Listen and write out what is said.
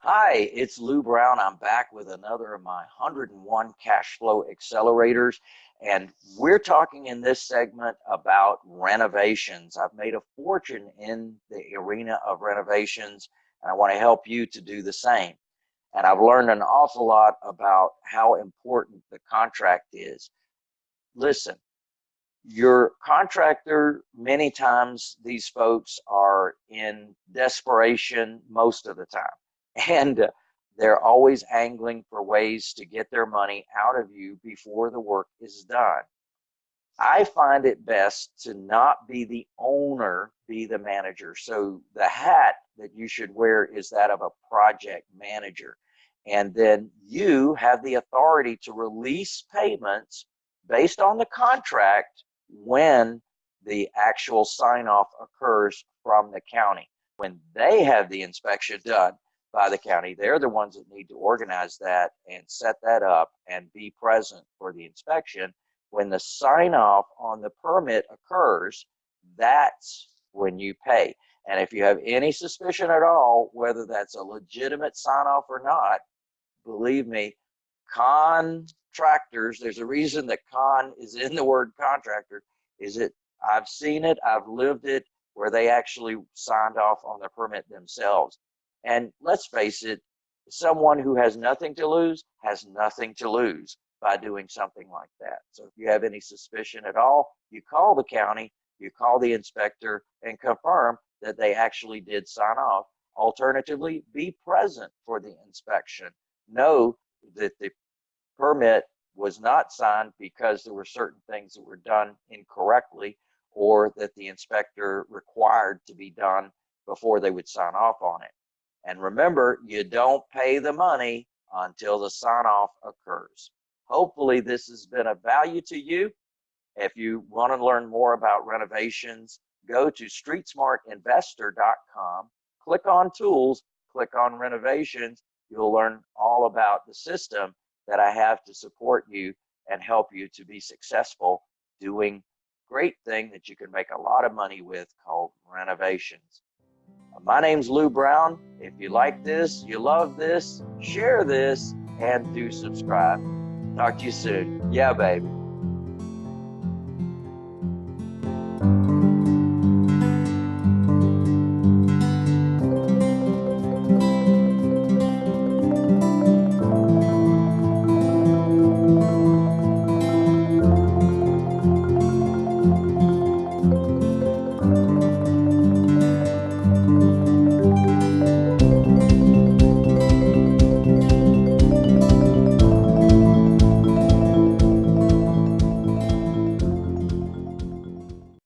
Hi, it's Lou Brown. I'm back with another of my 101 cash flow accelerators. And we're talking in this segment about renovations. I've made a fortune in the arena of renovations, and I want to help you to do the same. And I've learned an awful lot about how important the contract is. Listen, your contractor, many times these folks are in desperation most of the time and uh, they're always angling for ways to get their money out of you before the work is done. I find it best to not be the owner, be the manager. So the hat that you should wear is that of a project manager. And then you have the authority to release payments based on the contract when the actual sign off occurs from the county. When they have the inspection done, by the county. They're the ones that need to organize that and set that up and be present for the inspection. When the sign off on the permit occurs, that's when you pay. And if you have any suspicion at all, whether that's a legitimate sign off or not, believe me, contractors, there's a reason that con is in the word contractor, is it, I've seen it, I've lived it, where they actually signed off on the permit themselves. And let's face it, someone who has nothing to lose has nothing to lose by doing something like that. So if you have any suspicion at all, you call the county, you call the inspector and confirm that they actually did sign off. Alternatively, be present for the inspection. Know that the permit was not signed because there were certain things that were done incorrectly or that the inspector required to be done before they would sign off on it. And remember, you don't pay the money until the sign off occurs. Hopefully this has been of value to you. If you want to learn more about renovations, go to streetsmartinvestor.com, click on tools, click on renovations. You'll learn all about the system that I have to support you and help you to be successful doing great thing that you can make a lot of money with called renovations. My name's Lou Brown. If you like this, you love this, share this, and do subscribe. Talk to you soon. Yeah, baby.